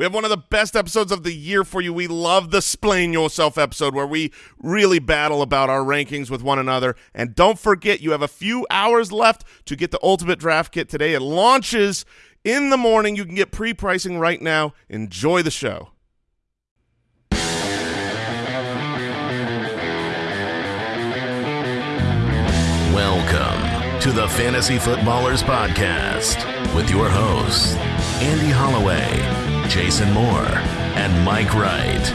We have one of the best episodes of the year for you. We love the Splain Yourself episode where we really battle about our rankings with one another. And don't forget, you have a few hours left to get the Ultimate Draft Kit today. It launches in the morning. You can get pre-pricing right now. Enjoy the show. Welcome to the Fantasy Footballers Podcast with your hosts, Andy Holloway Jason Moore, and Mike Wright.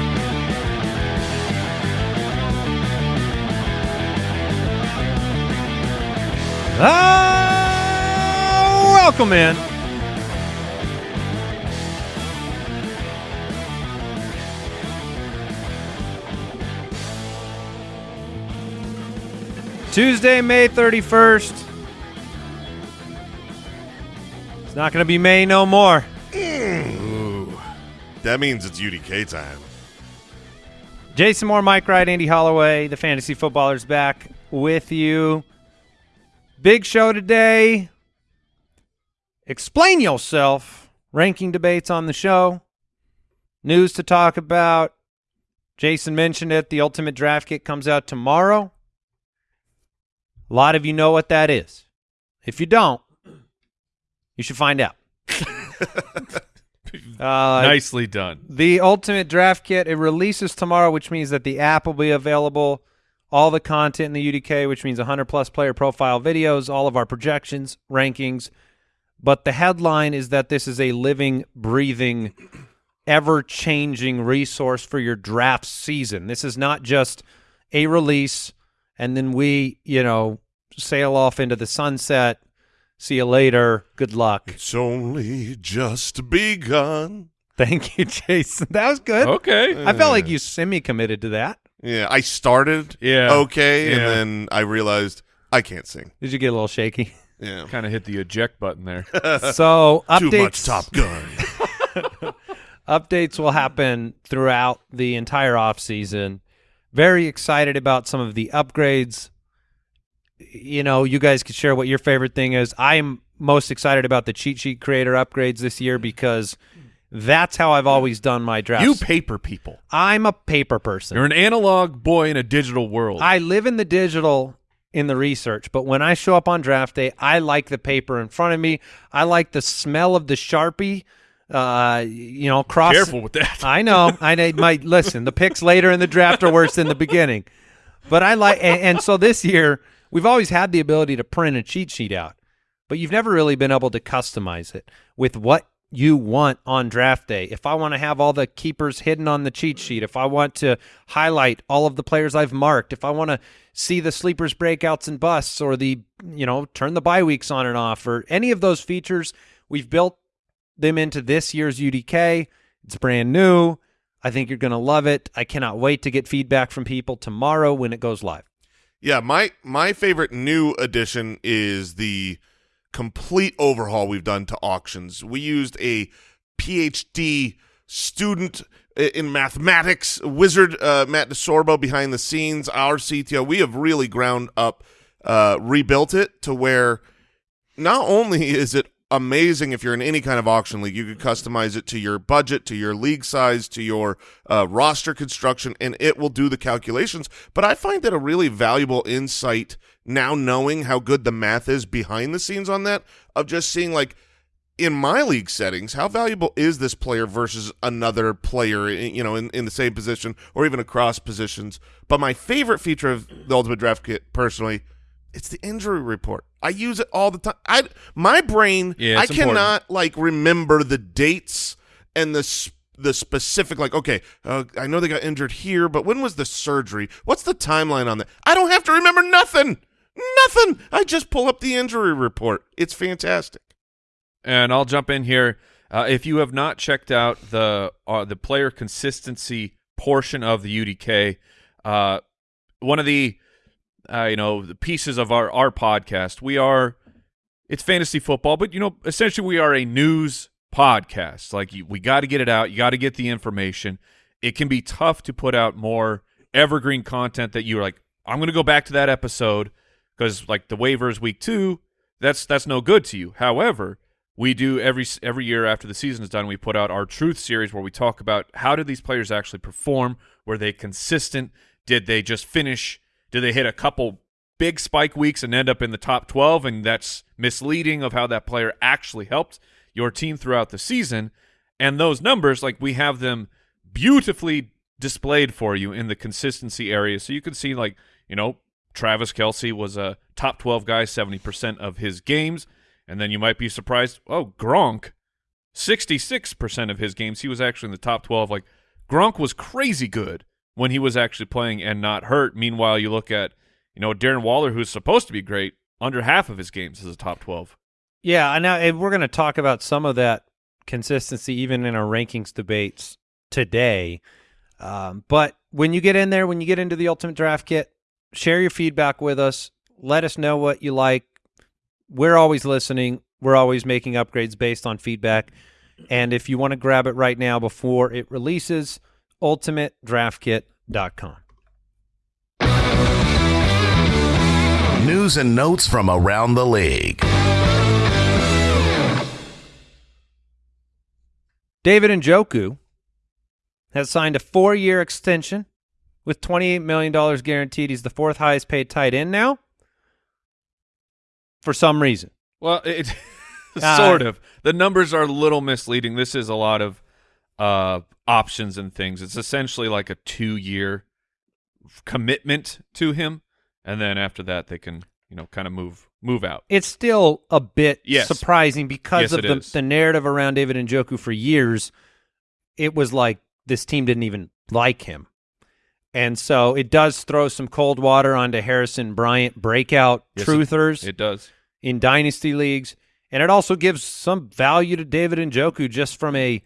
Ah, welcome in. Tuesday, May 31st. It's not going to be May no more. That means it's UDK time. Jason Moore, Mike Wright, Andy Holloway, the fantasy footballers back with you. Big show today. Explain yourself. Ranking debates on the show. News to talk about. Jason mentioned it. The Ultimate Draft Kit comes out tomorrow. A lot of you know what that is. If you don't, you should find out. Uh, Nicely done. The Ultimate Draft Kit, it releases tomorrow, which means that the app will be available, all the content in the UDK, which means 100-plus player profile videos, all of our projections, rankings. But the headline is that this is a living, breathing, ever-changing resource for your draft season. This is not just a release and then we, you know, sail off into the sunset See you later. Good luck. It's only just begun. Thank you, Jason. That was good. Okay. I felt like you semi-committed to that. Yeah, I started yeah. okay, yeah. and then I realized I can't sing. Did you get a little shaky? Yeah. Kind of hit the eject button there. so updates. Too much Top Gun. updates will happen throughout the entire off season. Very excited about some of the upgrades you know, you guys could share what your favorite thing is. I'm most excited about the cheat sheet creator upgrades this year because that's how I've always done my drafts. You paper people. I'm a paper person. You're an analog boy in a digital world. I live in the digital in the research, but when I show up on draft day, I like the paper in front of me. I like the smell of the Sharpie. Uh, you know, cross. Careful with that. I know. I might listen. The picks later in the draft are worse than the beginning, but I like. and, and so this year – We've always had the ability to print a cheat sheet out, but you've never really been able to customize it with what you want on draft day. If I want to have all the keepers hidden on the cheat sheet, if I want to highlight all of the players I've marked, if I want to see the sleepers breakouts and busts or the, you know, turn the bye weeks on and off or any of those features, we've built them into this year's UDK. It's brand new. I think you're going to love it. I cannot wait to get feedback from people tomorrow when it goes live. Yeah, my my favorite new addition is the complete overhaul we've done to auctions. We used a PhD student in mathematics, wizard uh, Matt DeSorbo behind the scenes, our CTO. We have really ground up, uh, rebuilt it to where not only is it amazing if you're in any kind of auction league. You could customize it to your budget, to your league size, to your uh, roster construction, and it will do the calculations. But I find that a really valuable insight now knowing how good the math is behind the scenes on that of just seeing like in my league settings, how valuable is this player versus another player, you know, in, in the same position or even across positions? But my favorite feature of the Ultimate Draft Kit, personally, it's the injury report. I use it all the time. I my brain, yeah, I cannot important. like remember the dates and the the specific like okay, uh, I know they got injured here, but when was the surgery? What's the timeline on that? I don't have to remember nothing. Nothing. I just pull up the injury report. It's fantastic. And I'll jump in here. Uh, if you have not checked out the uh, the player consistency portion of the UDK, uh, one of the uh, you know, the pieces of our, our podcast. We are, it's fantasy football, but, you know, essentially we are a news podcast. Like, you, we got to get it out. You got to get the information. It can be tough to put out more evergreen content that you're like, I'm going to go back to that episode because, like, the waivers week two, that's that's no good to you. However, we do every every year after the season is done, we put out our truth series where we talk about how did these players actually perform? Were they consistent? Did they just finish? Did they hit a couple big spike weeks and end up in the top 12 and that's misleading of how that player actually helped your team throughout the season? And those numbers like we have them beautifully displayed for you in the consistency area so you can see like, you know, Travis Kelce was a top 12 guy 70% of his games. And then you might be surprised, oh, Gronk, 66% of his games, he was actually in the top 12. Like, Gronk was crazy good when he was actually playing and not hurt. Meanwhile, you look at, you know, Darren Waller, who's supposed to be great, under half of his games is a top 12. Yeah, and now we're going to talk about some of that consistency even in our rankings debates today. Um, but when you get in there, when you get into the Ultimate Draft Kit, share your feedback with us. Let us know what you like. We're always listening. We're always making upgrades based on feedback. And if you want to grab it right now before it releases, ultimatedraftkit.com. News and notes from around the league. David Njoku has signed a four-year extension with $28 million guaranteed. He's the fourth highest paid tight end now for some reason. Well, it Uh, sort of. The numbers are a little misleading. This is a lot of uh, options and things. It's essentially like a two-year commitment to him, and then after that, they can you know kind of move move out. It's still a bit Yes. surprising because Yes, of the, is. the narrative around David Njoku for years. It was like this team didn't even like him. And so it does throw some cold water onto Harrison Bryant breakout Yes, it- truthers It does. in dynasty leagues, and it also gives some value to David Njoku just from a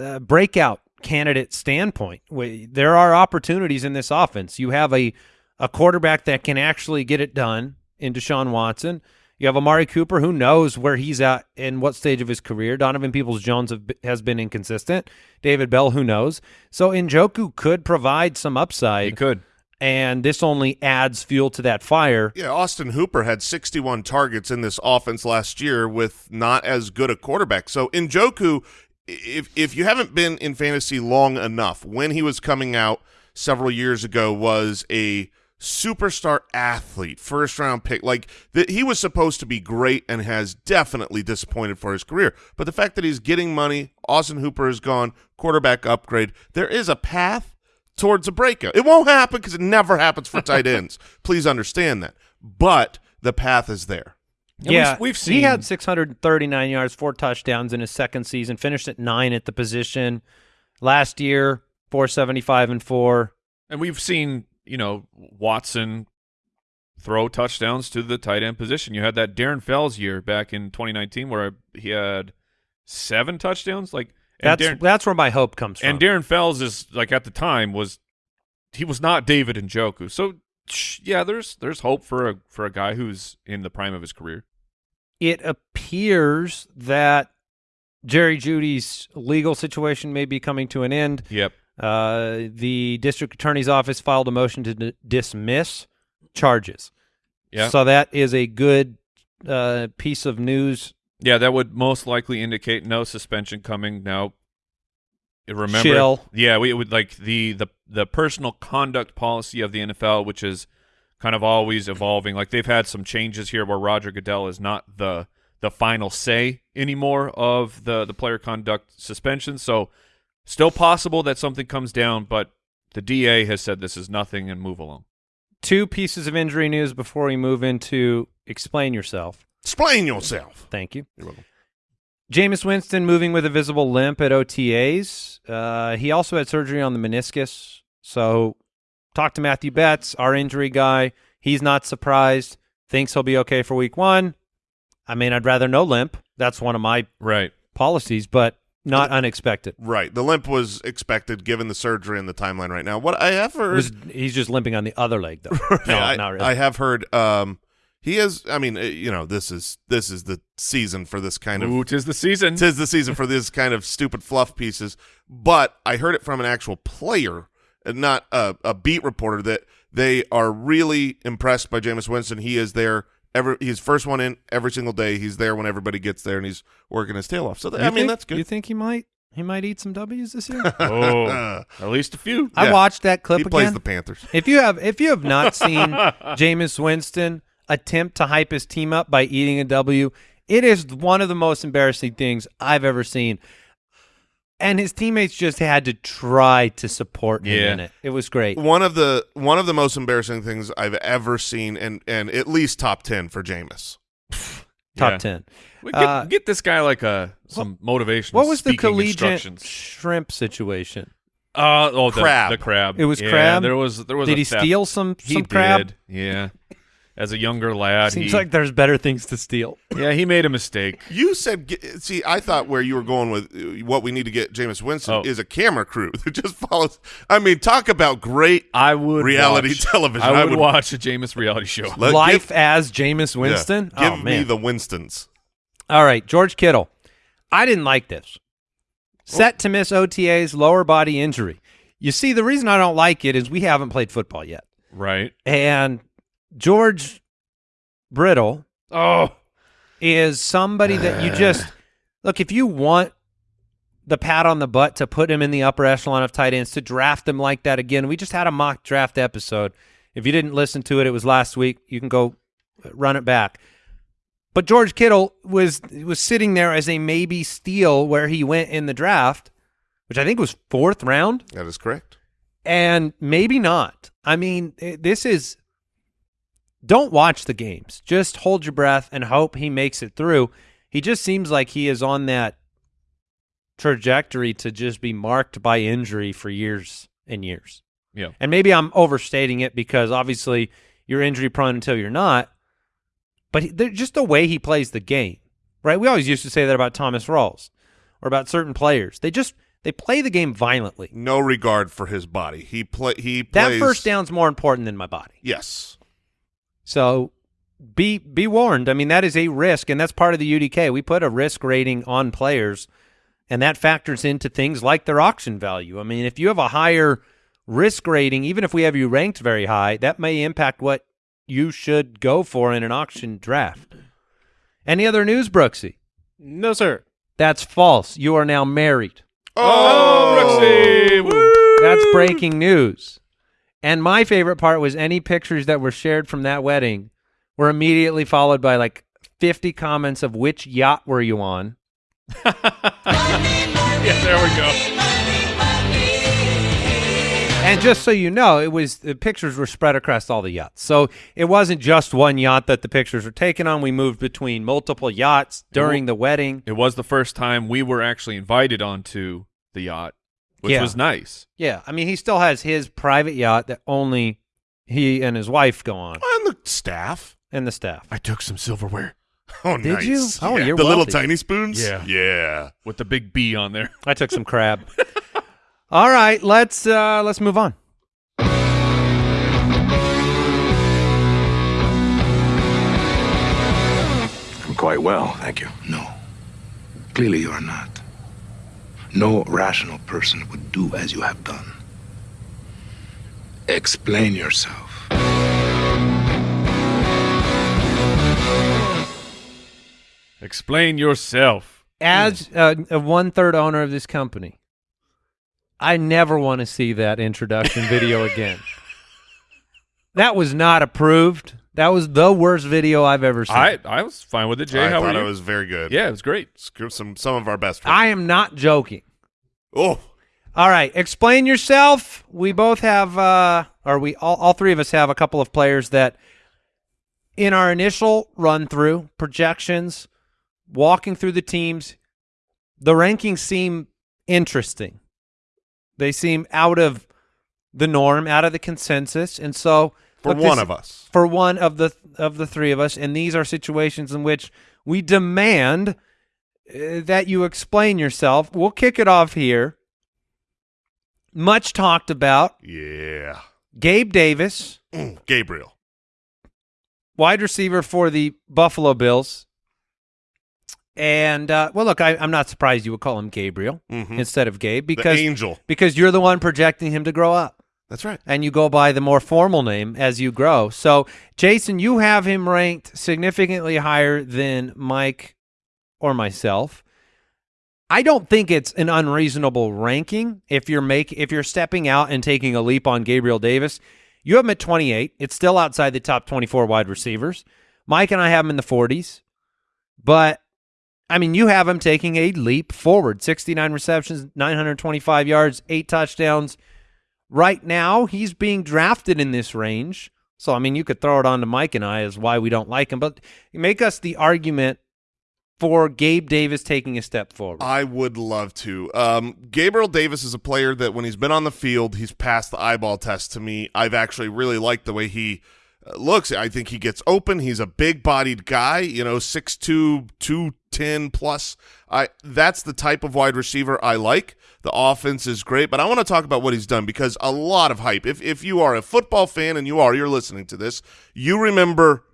uh, breakout candidate standpoint. Wh- There are opportunities in this offense. You have a a quarterback that can actually get it done in Deshaun Watson. You have Amari Cooper who knows where he's at in what stage of his career. Donovan Peoples Jones has been inconsistent. David Bell, who knows? So Njoku could provide some upside. He upside, could. and this only adds fuel to that fire. Yeah, Austin Hooper had 61 targets in this offense last year with not as good a quarterback. So Njoku, if if you haven't been in fantasy long enough, when he was coming out several years ago, was a superstar athlete, first round pick. Like th- he was supposed to be great and has definitely disappointed for his career. But the fact that he's getting money, Austin Hooper is gone, quarterback upgrade. There is a path towards a breakout. It won't happen because it never happens for tight ends. Please understand that. But the path is there. And yeah, we've, we've seen he had 639 yards, four touchdowns in his second season. Finished at nine at the position last year. 475 and four. And we've seen, you know, Watson throw touchdowns to the tight end position. You had that Darren Fells year back in 2019 where he had seven touchdowns. Like, That's Darren, that's where my hope comes from. and Darren Fells is like at the time was he was not David Njoku. So sh- yeah, there's there's hope for a for a guy who's in the prime of his career. it appears that Jerry Jeudy's legal situation may be coming to an end. Yep. Uh, the district attorney's office filed a motion to d- dismiss charges. Yeah. So that is a good uh, piece of news. Yeah, that would most likely indicate no suspension coming. Now, remember, Chill. yeah, we would like the the the personal conduct policy of the NFL, which is kind of always evolving. Like they've had some changes here where Roger Goodell is not the the final say anymore of the the player conduct suspension. So, still possible that something comes down, but the DA has said this is nothing and move along. Two pieces of injury news before we move into explain yourself. Explain yourself. Thank you. You're welcome. Jameis Winston moving with a visible limp at OTAs. Uh, he also had surgery on the meniscus. So talk to Matthew Betz, our injury guy. He's not surprised. Thinks he'll be okay for week one. I mean, I'd rather no limp. That's one of my Right. policies, but not unexpected. Right. The limp was expected given the surgery and the timeline right now. What I have heard was, he's just limping on the other leg, though. no, I, not really. I have heard um he is. I mean, uh, you know, this is this is the season for this kind of Ooh, tis the season. tis the season for this kind of stupid fluff pieces. But I heard it from an actual player, and not a, a beat reporter, that they are really impressed by Jameis Winston. He is there Every he's first one in every single day. He's there when everybody gets there, and he's working his tail off. So th- You I mean, think- that's good. You think he might he might eat some W's this year? Oh, Uh, at least a few. I Yeah. watched that clip he again. plays the Panthers. If you have if you have not seen Jameis Winston attempt to hype his team up by eating a W, it is one of the most embarrassing things I've ever seen. And his teammates just had to try to support him Yeah. in it. It was great. One of the one of the most embarrassing things I've ever seen, and and at least top ten for Jameis. Top Yeah. ten. We get, Uh, get this guy like a some motivation. What was the collegiate shrimp situation? Uh, oh, the Crab. The crab. It was Yeah, crab? There was there was. Did a he theft. steal some He some crab? did. Yeah. As a younger lad, Seems he, like there's better things to steal. yeah, he made a mistake. You said, see, I thought where you were going with uh, what we need to get Jameis Winston Oh. is a camera crew that just follows. I mean, talk about great. I would Reality watch- television. I I would, would- watch a Jameis reality show. Let- Life give- as Jameis yeah, Winston. give oh me the Winstons. All right, George Kittle. I didn't like this. Set to miss OTA's lower body injury. You see, the reason I don't like it is we haven't played football yet. Right. And George Brittle Oh, is somebody that you just look, if you want the pat on the butt to put him in the upper echelon of tight ends, to draft him like that again. We just had a mock draft episode. If you didn't listen to it, it was last week. You can go uh, run it back. But George Kittle was was sitting there as a maybe steal where he went in the draft, which I think was fourth round, That is correct. and maybe not. I mean, this is don't watch the games. Just hold your breath and hope he makes it through. He just seems like he is on that trajectory to just be marked by injury for years and years. yeah. And maybe I'm overstating it because obviously you're injury prone until you're not. But just the way he plays the game, right? We always used to say that about Thomas Rawls or about certain players. They just they play the game violently. No regard for his body. He play. He That first down's more important than my body. Yes. So be be warned. I mean, that is a risk, and that's part of the UDK. We put a risk rating on players, and that factors into things like their auction value. I mean, if you have a higher risk rating, even if we have you ranked very high, that may impact what you should go for in an auction draft. Any other news, Brooksy? No, sir. That's false. You are now married. Oh, Brooksy! Woo! That's breaking news. And my favorite part was any pictures that were shared from that wedding were immediately followed by like 50 comments of which yacht were you on? Yeah, there we go. And just so you know, it was the pictures were spread across all the yachts. So it wasn't just one yacht that the pictures were taken on. We moved between multiple yachts during the wedding. It was the first time we were actually invited onto the yacht, which Yeah. was nice. Yeah, I mean, he still has his private yacht that only he and his wife go on, And the staff. and the staff. I took some silverware Oh, Did nice. you? Oh, Yeah. you're the little tiny spoons. Yeah. Yeah. with the big B on there. I took some crab. All right, let's uh let's move on. I'm quite well, thank you. No. Clearly you are not. No rational person would do as you have done. Explain yourself. Explain yourself. As uh, a one third owner of this company, I never want to see that introduction video again. That was not approved. That was the worst video I've ever seen. I I was fine with it. Jay, I how thought it was very good. yeah, it was great. Some some of our best. Friends. I am not joking. oh, All right, explain yourself. We both have, uh, or we all, all three of us have a couple of players that, in our initial run through projections, walking through the teams, the rankings seem interesting. They seem out of the norm, out of the consensus, and so for look, one this- of us. for one of the of the three of us, and these are situations in which we demand uh, that you explain yourself. We'll kick it off here. Much talked about Yeah. Gabe Davis, Mm, Gabriel. wide receiver for the Buffalo Bills. And uh, well, look, I, I'm not surprised you would call him Gabriel Mhm. instead of Gabe The because angel. because you're the one projecting him to grow up. That's right. and you go by the more formal name as you grow. So, Jason, you have him ranked significantly higher than Mike or myself. I don't think it's an unreasonable ranking if you're make if you're stepping out and taking a leap on Gabriel Davis. You have him at 28. It's still outside the top 24 wide receivers. Mike and I have him in the 40s. But I mean, you have him taking a leap forward. 69 receptions, 925 yards, 8 touchdowns. Right now, he's being drafted in this range. So I mean, you could throw it on to Mike and I as why we don't like him, but make us the argument for Gabe Davis taking a step forward. I would love to. Um, Gabriel Davis is a player that when he's been on the field, he's passed the eyeball test to me. I've actually really liked the way he looks. I think he gets open. He's a big-bodied guy, you know, 6'2", 210 plus. I that's the type of wide receiver I like. The offense is great, but I want to talk about what he's done because a lot of hype. If if you are a football fan and you are, you're listening to this, you remember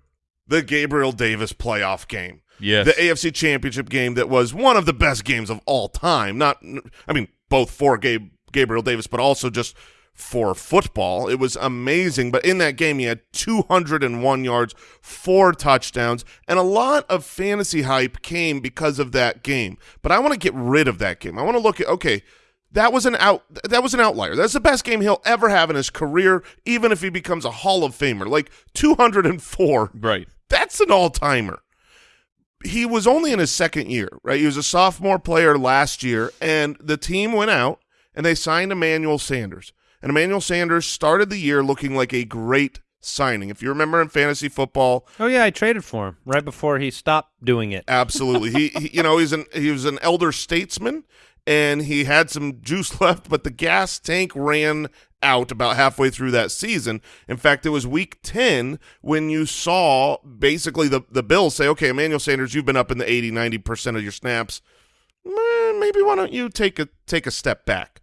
the Gabriel Davis playoff game Yes. the AFC Championship game that was one of the best games of all time. Not, I mean, both for Gabe, Gabriel Davis, but also just for football. It was amazing. But in that game, he had 201 yards, four touchdowns, and a lot of fantasy hype came because of that game. But I want to get rid of that game. I want to look at okay. That was an out. That was an outlier. That's the best game he'll ever have in his career, even if he becomes a Hall of Famer. Like 204 right. that's an all timer. He was only in his second year, right? He was a sophomore player last year, and the team went out and they signed Emmanuel Sanders. And Emmanuel Sanders started the year looking like a great signing. If you remember in fantasy football, oh yeah, I traded for him right before he stopped doing it. absolutely, he, he you know he's an he was an elder statesman, and he had some juice left, but the gas tank ran out about halfway through that season. In fact, it was week 10 when you saw basically the, the Bills say, okay, Emmanuel Sanders, you've been up in the 80, 90% of your snaps. Eh, Maybe why don't you take a take a step back?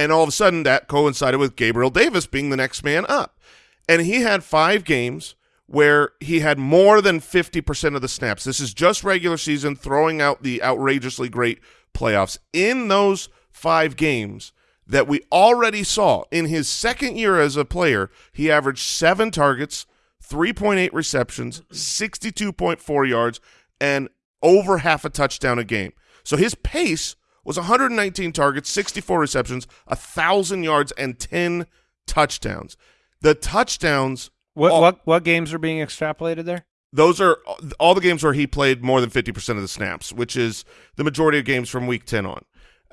And all of a sudden that coincided with Gabriel Davis being the next man up. And he had five games where he had more than 50% of the snaps. This is just regular season, throwing out the outrageously great playoffs. In those five games that we already saw in his second year as a player, he averaged seven targets, 3.8 receptions, 62.4 yards, and over half a touchdown a game. So his pace was 119 targets, 64 receptions, 1,000 yards, and 10 touchdowns. The touchdowns What all- what what games are being extrapolated there? those are all the games where he played more than 50% of the snaps, which is the majority of games from week 10 on.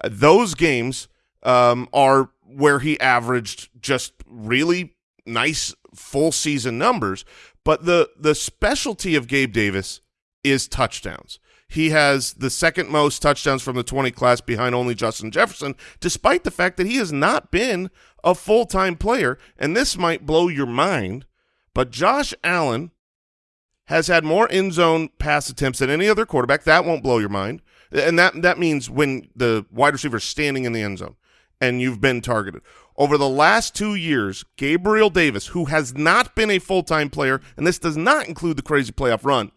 Uh, those games um, are where he averaged just really nice full season numbers. But the, the specialty of Gabe Davis is touchdowns. He has the second most touchdowns from the 20 class behind only Justin Jefferson, despite the fact that he has not been a full-time player. And this might blow your mind, but Josh Allen has had more end zone pass attempts than any other quarterback. That won't blow your mind. And that that means when the wide receiver is standing in the end zone and you've been targeted. Over the last two years, Gabriel Davis, who has not been a full-time player, and this does not include the crazy playoff run,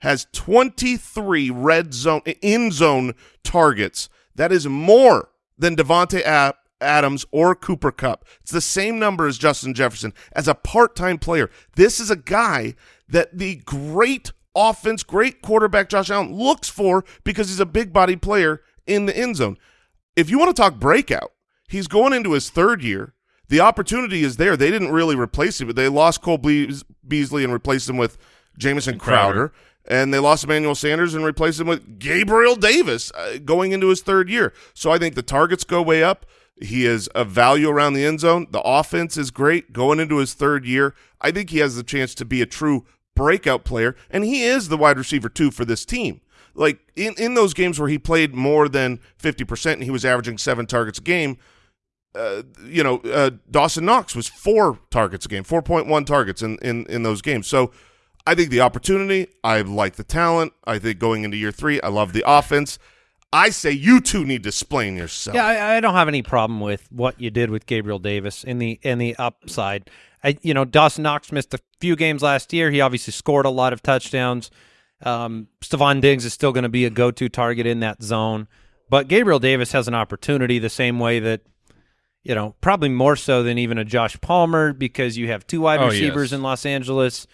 has 23 red zone in zone targets. That is more than Davante A- Adams or Cooper Kupp. It's the same number as Justin Jefferson as a part-time player. This is a guy that the great offense, great quarterback Josh Allen looks for because he's a big body player in the end zone. If you want to talk breakout, he's going into his third year. The opportunity is there. They didn't really replace him, but they lost Cole Beas- Beasley and replaced him with Jamison Crowder. Crowder. And they lost Emmanuel Sanders and replaced him with Gabriel Davis uh, going into his third year. So I think the targets go way up. He is a value around the end zone. The offense is great going into his third year. I think he has the chance to be a true breakout player, and he is the wide receiver two for this team. Like in, in those games where he played more than 50% and he was averaging seven targets a game, uh, you know, uh, Dawson Knox was four targets a game, 4.1 targets in, in, in those games. So I think the opportunity, I like the talent. I think going into year three, I love the offense. I say you two need to explain yourself. Yeah, I, I don't have any problem with what you did with Gabriel Davis in the in the upside. I, you know, Dawson Knox missed a few games last year. He obviously scored a lot of touchdowns. Um, Stefon Diggs is still going to be a go-to target in that zone, but Gabriel Davis has an opportunity the same way that you know, probably more so than even a Josh Palmer because you have two wide Oh, receivers yes. in Los Angeles.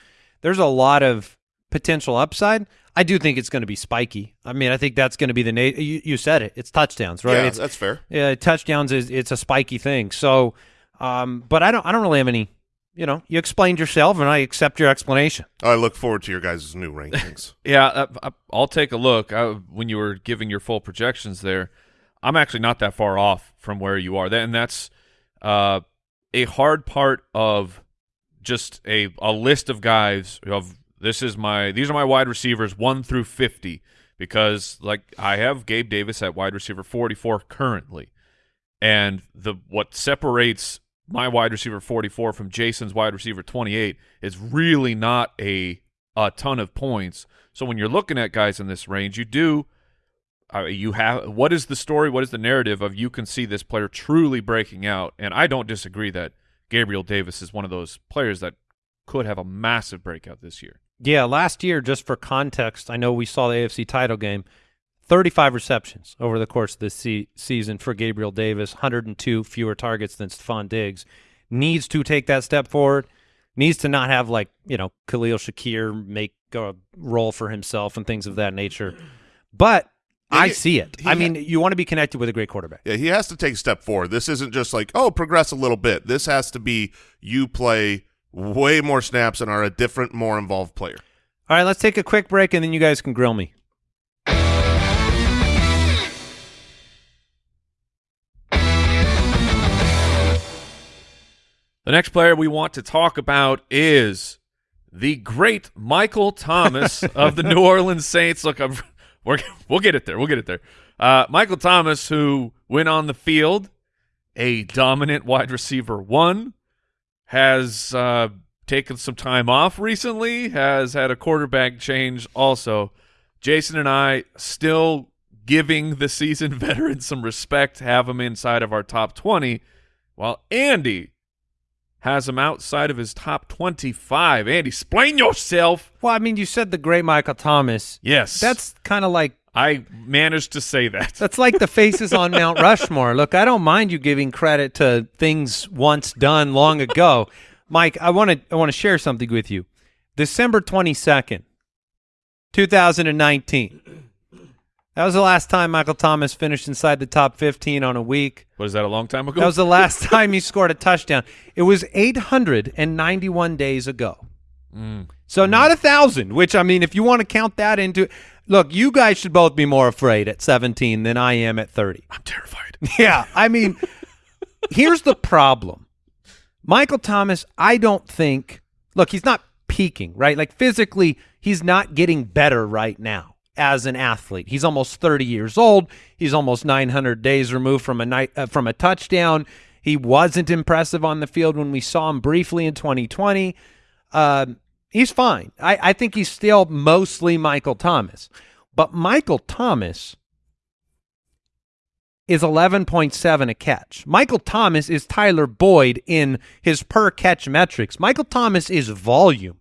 There's a lot of potential upside. I do think it's going to be spiky. I mean, I think that's going to be the na- you, you said it. It's touchdowns, right? Yeah, it's that's fair. yeah, touchdowns is it's a spiky thing. So, um, but I don't I don't really have any. You know, you explained yourself, and I accept your explanation. I look forward to your guys' new rankings. Yeah, uh, I- I'll take a look. I, when you were giving your full projections there, I'm actually not that far off from where you are. And that's uh, a hard part of just a a list of guys of this is my these are my wide receivers 1 through 50 because like I have Gabe Davis at wide receiver 44 currently. And the what separates my wide receiver 44 from Jason's wide receiver 28 is really not a a ton of points. So when you're looking at guys in this range, you do uh, you have what is the story? What is the narrative of you can see this player truly breaking out? And I don't disagree that Gabriel Davis is one of those players that could have a massive breakout this year. Yeah, last year, just for context, I know we saw the AFC title game. 35 receptions over the course of this se- season for Gabriel Davis, 102 fewer targets than Stefon Diggs. Needs to take that step forward. Needs to not have like you know Khalil Shakir make a role for himself and things of that nature. But I see it. I mean, you want to be connected with a great quarterback. Yeah, he has to take a step forward. This isn't just like, oh, progress a little bit. This has to be you play way more snaps and are a different, more involved player. All right, let's take a quick break and then you guys can grill me. The next player we want to talk about is the great Michael Thomas of the New Orleans Saints. Look, I'm, we're, we'll get it there. We'll get it there. Uh, Michael Thomas, who went on the field, a dominant wide receiver one, has uh, taken some time off recently, has had a quarterback change also. Jason and I still giving the seasoned veteran some respect, have him inside of our top 20, while Andy has him outside of his top 25. Andy, explain yourself. Well, I mean, you said the great Michael Thomas. Yes. That's kind of like I managed to say that. That's like the faces on Mount Rushmore. Look, I don't mind you giving credit to things once done long ago. Mike, I want to I want to share something with you. December 22nd, 2019. That was the last time Michael Thomas finished inside the top 15 on a week. Was that a long time ago? That was the last time he scored a touchdown. It was 891 days ago. Mm. So not a thousand, which I mean, if you want to count that into, look, you guys should both be more afraid at 17 than I am at 30. I'm terrified. Yeah, I mean, here's the problem. Michael Thomas, I don't think. Look, he's not peaking, right? Like physically, he's not getting better right now as an athlete. He's almost 30 years old. He's almost 900 days removed from a night uh, from a touchdown. He wasn't impressive on the field when we saw him briefly in 2020. Um, he's fine. I, I think he's still mostly Michael Thomas, but Michael Thomas is 11.7 a catch. Michael Thomas is Tyler Boyd in his per catch metrics. Michael Thomas is volume.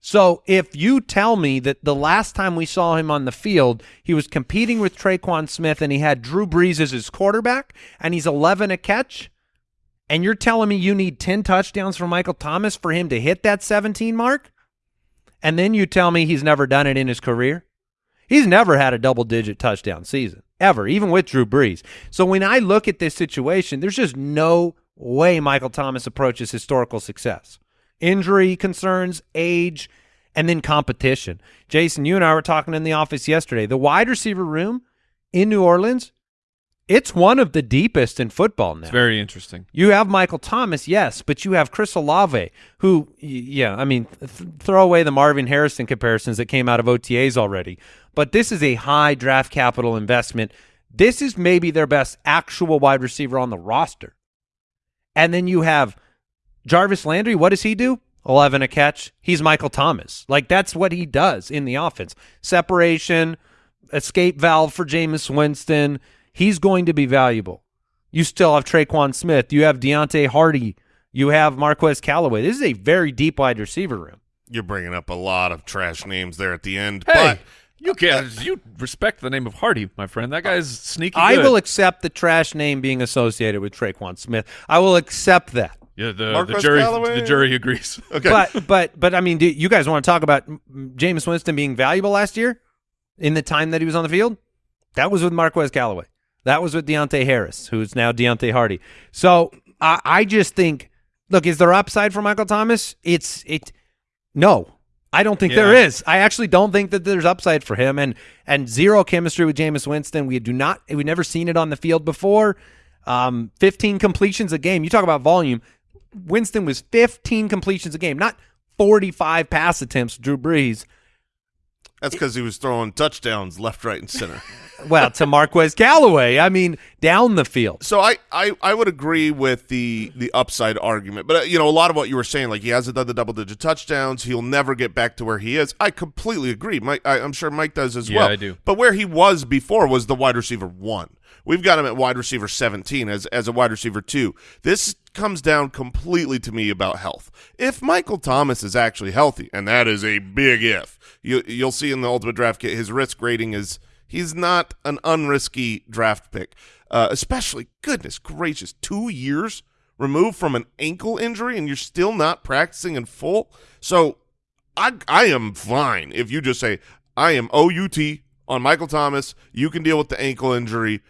So if you tell me that the last time we saw him on the field, he was competing with Tre'Quan Smith and he had Drew Brees as his quarterback and he's 11 a catch, and you're telling me you need 10 touchdowns from Michael Thomas for him to hit that 17 mark? And then you tell me he's never done it in his career? He's never had a double digit touchdown season, ever, even with Drew Brees. So when I look at this situation, there's just no way Michael Thomas approaches historical success. Injury concerns, age, and then competition. Jason, you and I were talking in the office yesterday. The wide receiver room in New Orleans, it's one of the deepest in football now. It's very interesting. You have Michael Thomas, yes, but you have Chris Olave, who, yeah, I mean, th- throw away the Marvin Harrison comparisons that came out of OTAs already. But this is a high draft capital investment. This is maybe their best actual wide receiver on the roster. And then you have Jarvis Landry. What does he do? 11 a catch. He's Michael Thomas. Like, that's what he does in the offense. Separation, escape valve for Jameis Winston. He's going to be valuable. You still have Tre'Quan Smith. You have Deonte Harty. You have Marquez Callaway. This is a very deep wide receiver room. You're bringing up a lot of trash names there at the end, Hey. but You can't. You respect the name of Harty, my friend. That guy's sneaky. I good. will accept the trash name being associated with Tre'Quan Smith. I will accept that. Yeah, the, the Marquez jury. Callaway? The jury agrees. Okay. But but but I mean, do you guys want to talk about Jameis Winston being valuable last year in the time that he was on the field? That was with Marquez Callaway. That was with Deonte Harris, who's now Deonte Harty. So I, I just think, look, is there upside for Michael Thomas? It's it. No, I don't think there Yeah. is. I actually don't think that there's upside for him, and and zero chemistry with Jameis Winston. We do not. We've never seen it on the field before. Um, 15 completions a game. You talk about volume. Winston was 15 completions a game, not 45 pass attempts. Drew Brees. That's because he was throwing touchdowns left, right, and center. Well, to Marquez Callaway. I mean, down the field. So I, I, I would agree with the the upside argument, but uh, you know a lot of what you were saying, like he hasn't done the double digit touchdowns, he'll never get back to where he is. I completely agree. Mike, I, I'm sure Mike does as Yeah, well. I do. But where he was before was the wide receiver one. We've got him at wide receiver 17 as as a wide receiver two. This comes down completely to me about health. If Michael Thomas is actually healthy, and that is a big if, you you'll see in the ultimate draft kit his risk rating is he's not an unrisky draft pick. Uh, especially, goodness gracious, two years removed from an ankle injury, and you're still not practicing in full. So, I I am fine if you just say I am OUT on Michael Thomas. You can deal with the ankle injury.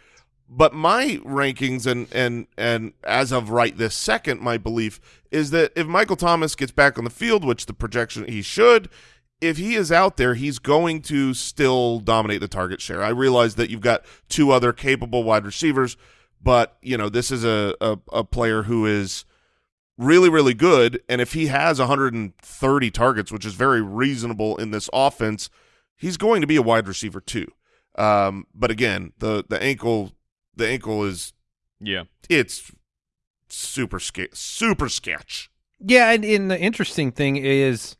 But my rankings and and and as of right this second, my belief is that if Michael Thomas gets back on the field, which the projection he should, if he is out there, he's going to still dominate the target share. I realize that you've got two other capable wide receivers, but you know this is a a, a player who is really really good, and if he has 130 targets, which is very reasonable in this offense, he's going to be a wide receiver two. Um, but again, the the ankle the ankle is Yeah. it's super ske- super sketch. Yeah, and, and the interesting thing is,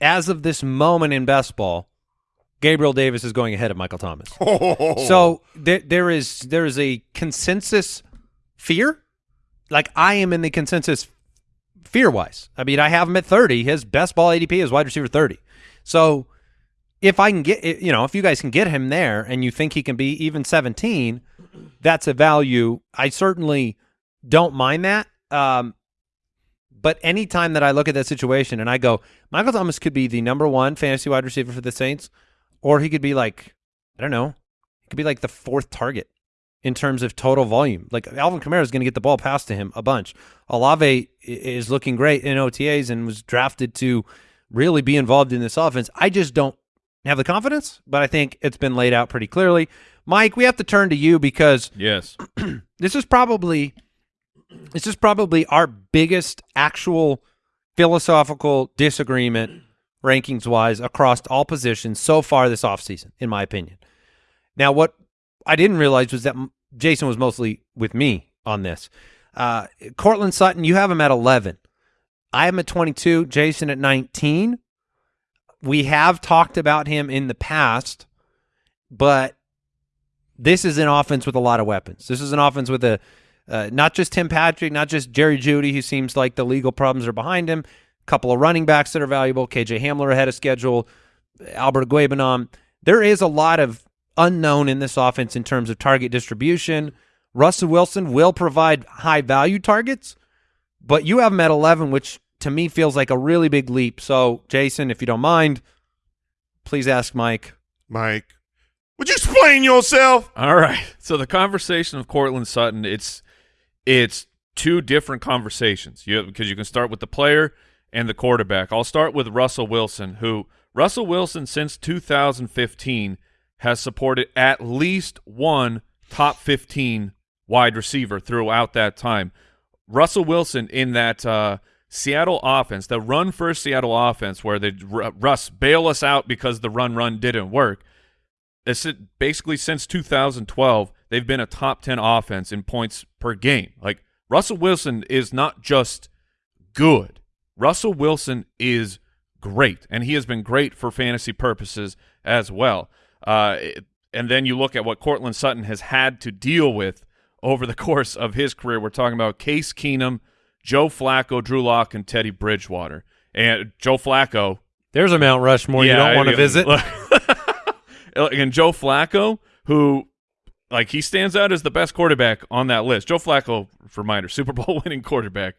as of this moment in best ball, Gabriel Davis is going ahead of Michael Thomas. Oh. So there, there is there is a consensus fear. Like I am in the consensus fear wise. I mean, I have him at thirty. His best ball ADP is wide receiver thirty. So if I can get, you know, if you guys can get him there, and you think he can be even seventeen, that's a value. I certainly don't mind that. Um, but anytime that I look at that situation and I go, Michael Thomas could be the number one fantasy wide receiver for the Saints, or he could be like, I don't know, he could be like the fourth target in terms of total volume. Like Alvin Kamara is going to get the ball passed to him a bunch. Olave is looking great in OTAs and was drafted to really be involved in this offense. I just don't have the confidence, but I think it's been laid out pretty clearly. Mike, we have to turn to you because Yes. this is probably this is probably our biggest actual philosophical disagreement rankings wise across all positions so far this offseason in my opinion now what i didn't realize was that jason was mostly with me on this uh courtland sutton you have him at 11 i am at 22 jason at 19 we have talked about him in the past but this is an offense with a lot of weapons. This is an offense with a uh, not just Tim Patrick, not just Jerry Jeudy, who seems like the legal problems are behind him. A couple of running backs that are valuable. KJ Hamler ahead of schedule. Albert Okwuegbunam. There is a lot of unknown in this offense in terms of target distribution. Russell Wilson will provide high value targets, but you have him at 11, which to me feels like a really big leap. So, Jason, if you don't mind, please ask Mike. Mike, would you explain yourself? All right. So the conversation of Courtland Sutton, it's it's two different conversations. You because you can start with the player and the quarterback. I'll start with Russell Wilson, who Russell Wilson since 2015 has supported at least one top 15 wide receiver throughout that time. Russell Wilson in that uh, Seattle offense, the run first Seattle offense, where they Russ bail us out because the run run didn't work. It's basically since 2012, they've been a top 10 offense in points per game. Like Russell Wilson is not just good. Russell Wilson is great, and he has been great for fantasy purposes as well. Uh, and then you look at what Courtland Sutton has had to deal with over the course of his career. We're talking about Case Keenum, Joe Flacco, Drew Lock, and Teddy Bridgewater. And Joe Flacco, There's a Mount Rushmore you don't want to visit. and Joe Flacco, who like he stands out as the best quarterback on that list. Joe Flacco, for reminder, Super Bowl winning quarterback.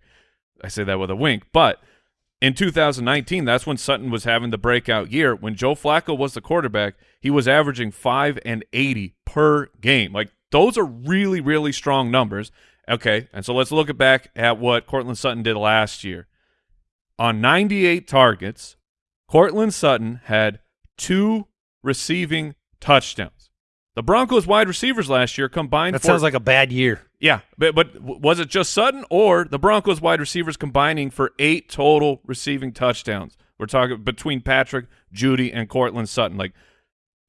I say that with a wink, but in 2019, that's when Sutton was having the breakout year. When Joe Flacco was the quarterback, he was averaging five and 80 per game. Like those are really, really strong numbers. Okay, and so let's look back at what Courtland Sutton did last year. On 98 targets, Courtland Sutton had two receiving touchdowns. The Broncos wide receivers last year combined That for sounds like a bad year. yeah, but but was it just Sutton or the Broncos wide receivers combining for eight total receiving touchdowns? We're talking between Patrick, Jeudy, and Courtland Sutton. Like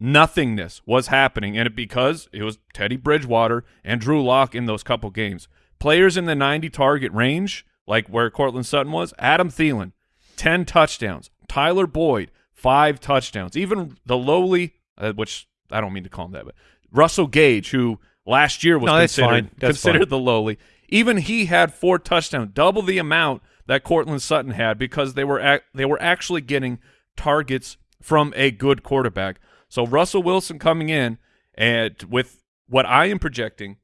nothingness was happening, and it because it was Teddy Bridgewater and Drew Lock in those couple games. Players in the 90 target range, like where Courtland Sutton was, Adam Thielen, 10 touchdowns. Tyler Boyd, five touchdowns. Even the lowly, uh, which I don't mean to call him that, but Russell Gage, who last year was No, considered considered the lowly. Even he had four touchdowns, double the amount that Courtland Sutton had because they were they were actually getting targets from a good quarterback. So Russell Wilson coming in and with what I am projecting,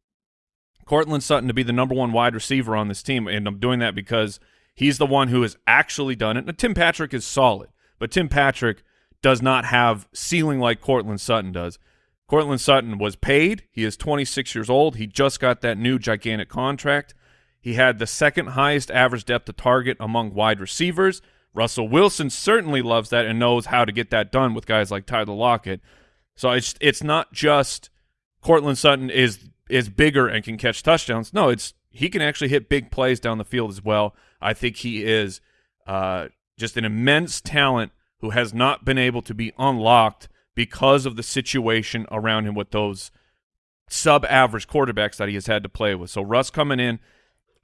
Courtland Sutton to be the number one wide receiver on this team, and I'm doing that because he's the one who has actually done it. Now, Tim Patrick is solid, but Tim Patrick does not have ceiling like Courtland Sutton does. Courtland Sutton was paid. He is 26 years old. He just got that new gigantic contract. He had the second highest average depth of target among wide receivers. Russell Wilson certainly loves that and knows how to get that done with guys like Tyler Lockett. So it's it's not just Courtland Sutton is is bigger and can catch touchdowns. No, it's he can actually hit big plays down the field as well. I think he is uh, just an immense talent who has not been able to be unlocked because of the situation around him with those sub-average quarterbacks that he has had to play with. So Russ coming in,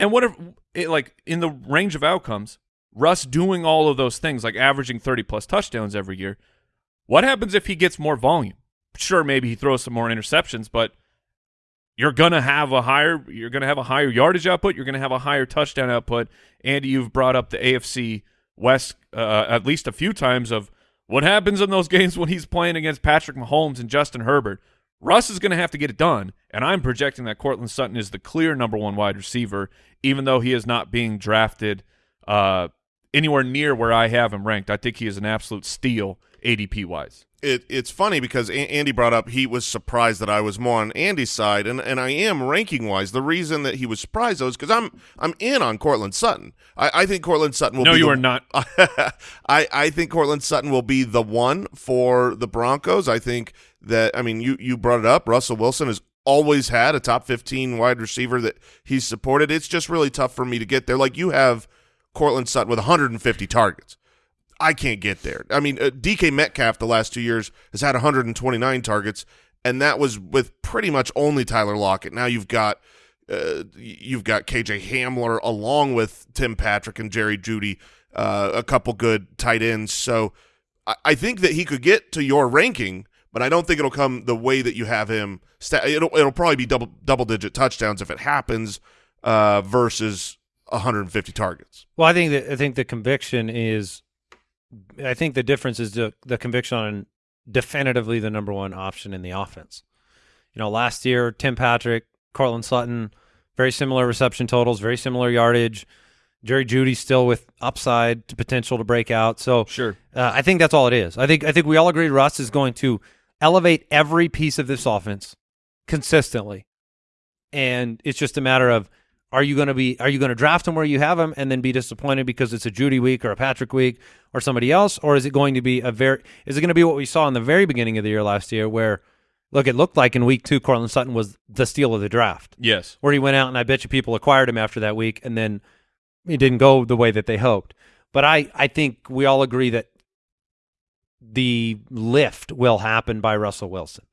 and what if it, like in the range of outcomes, Russ doing all of those things, like averaging thirty plus touchdowns every year. What happens if he gets more volume? Sure, maybe he throws some more interceptions, but you're gonna have a higher you're gonna have a higher yardage output. You're gonna have a higher touchdown output. Andy, you've brought up the AFC West uh, at least a few times of what happens in those games when he's playing against Patrick Mahomes and Justin Herbert. Russ is going to have to get it done, and I'm projecting that Courtland Sutton is the clear number one wide receiver, even though he is not being drafted uh, anywhere near where I have him ranked. I think he is an absolute steal ADP wise. it, it's funny because A- Andy brought up he was surprised that I was more on Andy's side, and, and I am ranking wise. The reason that he was surprised though is because I'm I'm in on Courtland Sutton. I, I think Courtland Sutton will. No, be you the- are not. I I think Courtland Sutton will be the one for the Broncos. I think that I mean you you brought it up. Russell Wilson has always had a top 15 wide receiver that he's supported. It's just really tough for me to get there. Like you have Courtland Sutton with 150 targets. I can't get there. I mean, uh, DK Metcalf the last two years has had 129 targets, and that was with pretty much only Tyler Lockett. Now you've got uh, you've got KJ Hamler along with Tim Patrick and Jerry Jeudy, uh, a couple good tight ends. So I, I think that he could get to your ranking, but I don't think it'll come the way that you have him. Sta- it'll it'll probably be double double digit touchdowns if it happens uh, versus 150 targets. Well, I think that I think the conviction is, I think the difference is the the conviction on definitively the number one option in the offense. You know, last year Tim Patrick, Courtland Sutton, very similar reception totals, very similar yardage. Jerry Jeudy still with upside to potential to break out. So Sure. uh, I think that's all it is. I think I think we all agree Russ is going to elevate every piece of this offense consistently, and it's just a matter of are you going to be are you going to draft him where you have him and then be disappointed because it's a Jeudy week or a Patrick week or somebody else, or is it going to be a very is it going to be what we saw in the very beginning of the year last year where look it looked like in week two Courtland Sutton was the steal of the draft Yes. where he went out and I bet you people acquired him after that week and then it didn't go the way that they hoped. But I, I think we all agree that the lift will happen by Russell Wilson.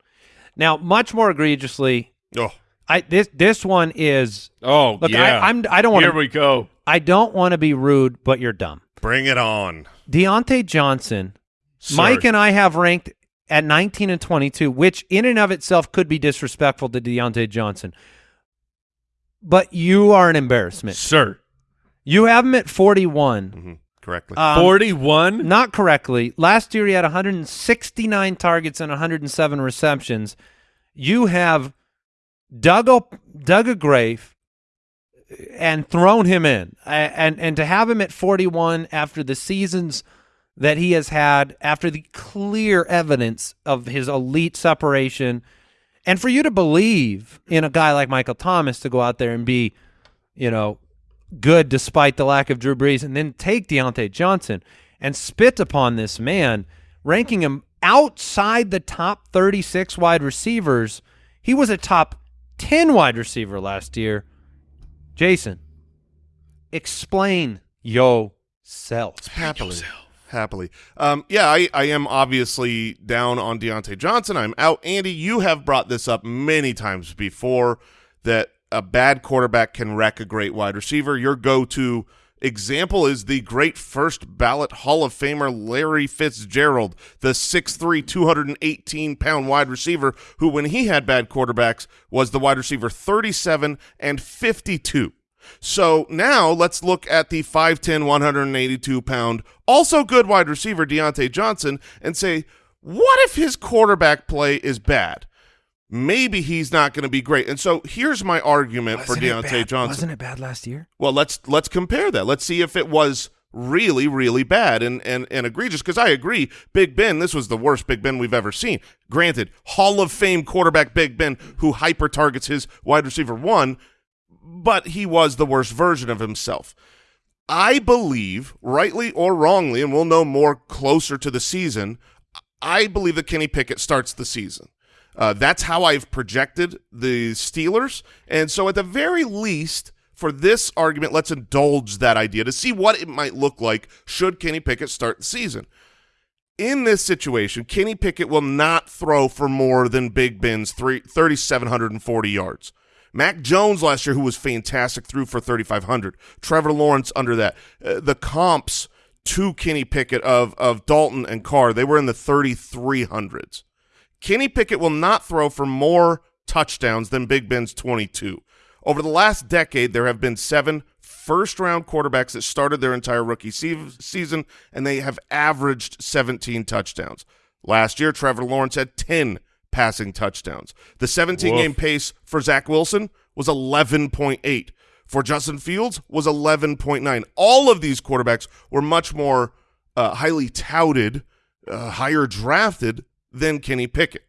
Now, much more egregiously, Oh, I this this one is Oh, look. yeah. I, I'm I don't want Here we go. I don't want to be rude, but you're dumb. bring it on. Diontae Johnson, Sir. Mike and I have ranked at 19 and 22, which in and of itself could be disrespectful to Diontae Johnson. But you are an embarrassment. Sir. You have him at 41. Mhm. correctly. Um, 41? Not correctly. Last year he had 169 targets and 107 receptions. You have dug a, dug a grave and thrown him in, and and to have him at 41 after the seasons that he has had, after the clear evidence of his elite separation, and for you to believe in a guy like Michael Thomas to go out there and be, you know, good despite the lack of Drew Brees, and then take Diontae Johnson and spit upon this man, ranking him outside the top 36 wide receivers. He was a top 10 wide receiver last year. Jason, explain yourself. happily. Happily. Um, yeah, I, I am obviously down on Diontae Johnson. I'm out. Andy, you have brought this up many times before that a bad quarterback can wreck a great wide receiver. Your go-to example is the great first ballot Hall of Famer Larry Fitzgerald, the 6'3", 218-pound wide receiver who, when he had bad quarterbacks, was the wide receiver 37 and 52. So now let's look at the 5'10", 182-pound, also good wide receiver Diontae Johnson and say, what if his quarterback play is bad? Maybe he's not going to be great. And so here's my argument for Diontae Johnson. Wasn't it bad last year? Well, let's let's compare that. Let's see if it was really, really bad and and, and egregious. Because I agree, Big Ben, this was the worst Big Ben we've ever seen. Granted, Hall of Fame quarterback Big Ben, who hyper targets his wide receiver one, but he was the worst version of himself. I believe, rightly or wrongly, and we'll know more closer to the season. I believe that Kenny Pickett starts the season. Uh, that's how I've projected the Steelers. And so at the very least, for this argument, let's indulge that idea to see what it might look like should Kenny Pickett start the season. In this situation, Kenny Pickett will not throw for more than Big Ben's three, 3,740 yards. Mac Jones last year, who was fantastic, threw for 3,500. Trevor Lawrence under that. Uh, the comps to Kenny Pickett of, of Dalton and Carr, they were in the 3,300s. Kenny Pickett will not throw for more touchdowns than Big Ben's 22. Over the last decade, there have been seven first-round quarterbacks that started their entire rookie se season, and they have averaged 17 touchdowns. Last year, Trevor Lawrence had 10 passing touchdowns. The 17-game pace for Zach Wilson was 11.8. For Justin Fields was 11.9. All of these quarterbacks were much more uh, highly touted, uh, higher drafted than Kenny Pickett.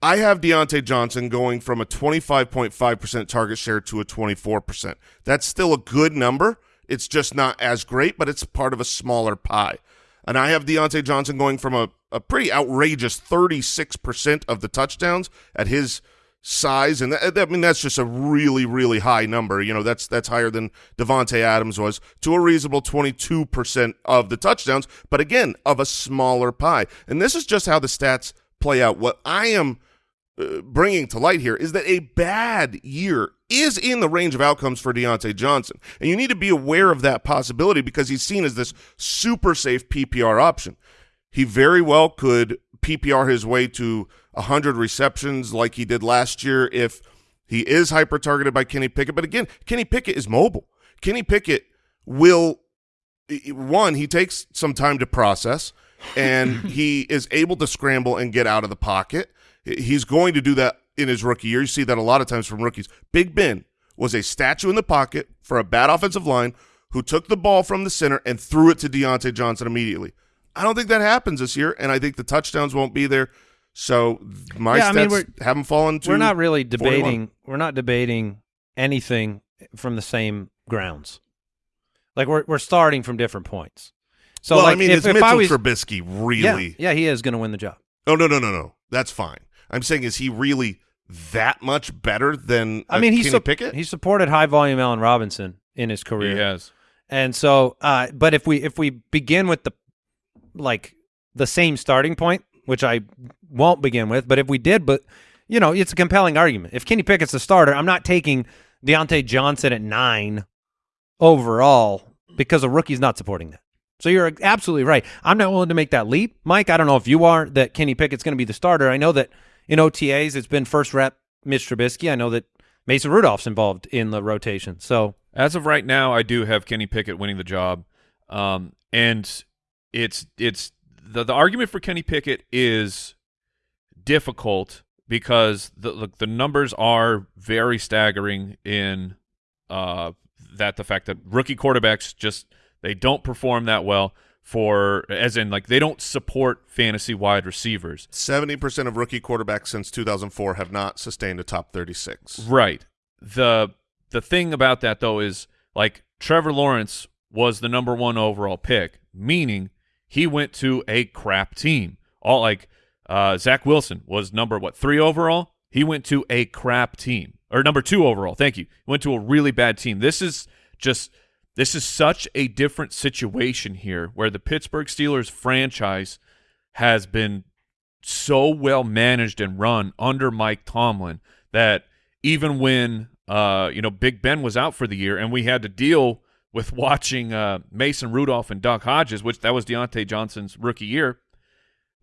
I have Diontae Johnson going from a 25.5% target share to a 24%. That's still a good number. It's just not as great, but it's part of a smaller pie. And I have Diontae Johnson going from a, a pretty outrageous 36% of the touchdowns at his size. And that, I mean, that's just a really, really high number. You know, that's that's higher than Davante Adams was to a reasonable 22% of the touchdowns, but again, of a smaller pie. And this is just how the stats play out. What I am uh, bringing to light here is that a bad year is in the range of outcomes for Diontae Johnson. And you need to be aware of that possibility because he's seen as this super safe PPR option. He very well could PPR his way to 100 receptions like he did last year if he is hyper targeted by Kenny Pickett. But again, Kenny Pickett is mobile. Kenny Pickett will one, he takes some time to process and he is able to scramble and get out of the pocket. He's going to do that in his rookie year. You see that a lot of times from rookies. Big Ben was a statue in the pocket for a bad offensive line who took the ball from the center and threw it to Diontae Johnson immediately. I don't think that happens this year, and I think the touchdowns won't be there. So my Yeah, I mean, haven't fallen to we're not really 41. debating. We're not debating anything from the same grounds. Like we're we're starting from different points. So well, like I mean, if, is if Mitchell was Trubisky really? yeah, he is going to win the job. Oh no, no, no, no. That's fine. I'm saying, is he really that much better than I uh, mean, he Kenny sup- Pickett? he supported high volume Allen Robinson in his He career. has. And so, uh, but if we if we begin with the like the same starting point, which I won't begin with, but if we did, but you know, it's a compelling argument. If Kenny Pickett's the starter, I'm not taking Diontae Johnson at nine overall because a rookie's not supporting that. So you're absolutely right. I'm not willing to make that leap, Mike. I don't know if you are that Kenny Pickett's going to be the starter. I know that in OTAs it's been first rep Mitch Trubisky. I know that Mason Rudolph's involved in the rotation. So As of right now, I do have Kenny Pickett winning the job. Um, and it's it's the the argument for Kenny Pickett is difficult because the look the numbers are very staggering in uh that the fact that rookie quarterbacks just they don't perform that well for as in like they don't support fantasy wide receivers. 70% of rookie quarterbacks since 2004 have not sustained a top 36. Right. The the thing about that though is like Trevor Lawrence was the number one overall pick, meaning he went to a crap team. All like uh, Zach Wilson was number what three overall. He went to a crap team or number two overall. Thank you. Went to a really bad team. This is just this is such a different situation here where the Pittsburgh Steelers franchise has been so well managed and run under Mike Tomlin that even when uh, you know Big Ben was out for the year and we had to deal with watching uh, Mason Rudolph and Duck Hodges, which that was Diontae Johnson's rookie year,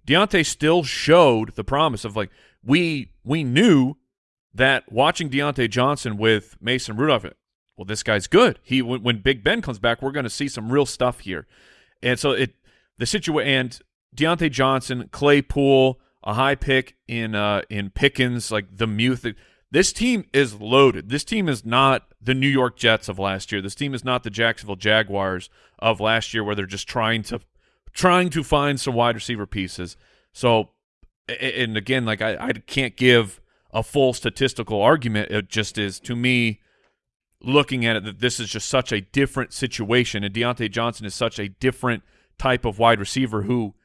Diontae still showed the promise of like we we knew that watching Diontae Johnson with Mason Rudolph, well, this guy's good. He when, when Big Ben comes back, we're going to see some real stuff here, and so it the situation and Diontae Johnson, Claypool, a high pick in uh in Pickens, like the Muth. This team is loaded. This team is not the New York Jets of last year. This team is not the Jacksonville Jaguars of last year, where they're just trying to trying to find some wide receiver pieces. So, and again, like I, I can't give a full statistical argument. It just is to me looking at it that this is just such a different situation, and Diontae Johnson is such a different type of wide receiver who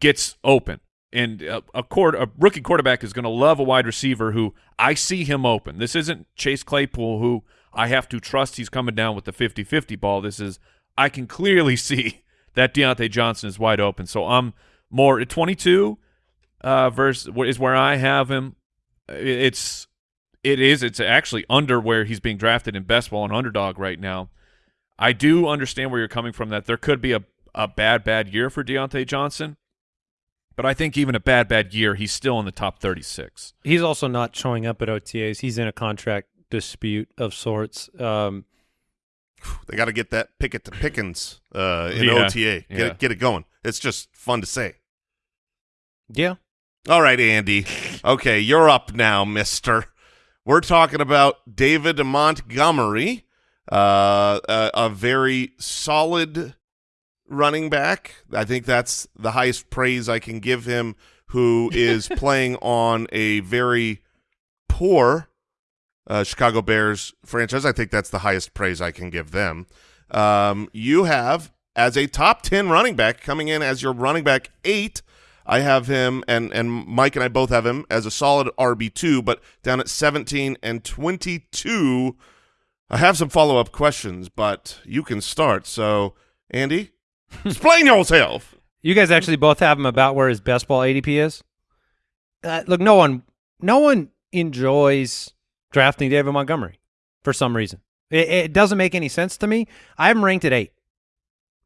gets open. And a, a, court, a rookie quarterback is going to love a wide receiver who I see him open. This isn't Chase Claypool who I have to trust he's coming down with the 50-50 ball. This is I can clearly see that Diontae Johnson is wide open. So I'm more at 22 uh, versus is where I have him. It's it is it's actually under where he's being drafted in best ball and underdog right now. I do understand where you're coming from that there could be a a bad bad year for Diontae Johnson. But I think even a bad, bad year, he's still in the top 36. He's also not showing up at OTAs. He's in a contract dispute of sorts. Um, they got to get that picket to Pickens uh, in Yeah, OTA. Get, yeah. it, get it going. It's just fun to say. yeah. All right, Andy. Okay, you're up now, mister. We're talking about David Montgomery, uh, a, a very solid running back. I think that's the highest praise I can give him, who is playing on a very poor uh, Chicago Bears franchise. I think that's the highest praise I can give them. Um, you have, as a top 10 running back, coming in as your running back eight, I have him, and, and Mike and I both have him as a solid RB2, but down at 17 and 22. I have some follow up questions, but you can start. So, Andy, explain yourself. You guys actually both have him about where his best ball ADP is. Uh, look, no one, no one enjoys drafting David Montgomery for some reason. It, it doesn't make any sense to me. I have him ranked at eight.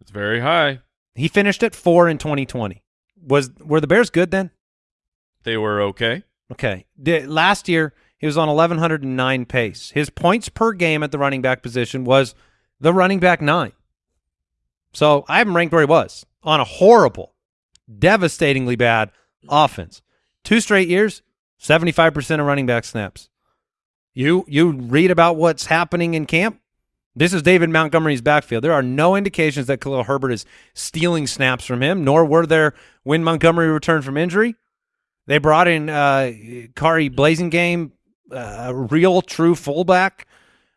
It's very high. He finished at four in 2020. Was were the Bears good then? They were okay. Okay. The, last year he was on 1109 pace. His points per game at the running back position was the running back nine. So I have him ranked where he was on a horrible, devastatingly bad offense. Two straight years, 75% of running back snaps. You you read about what's happening in camp. This is David Montgomery's backfield. There are no indications that Khalil Herbert is stealing snaps from him, nor were there when Montgomery returned from injury. They brought in uh, Khari Blasingame, uh, a real true fullback.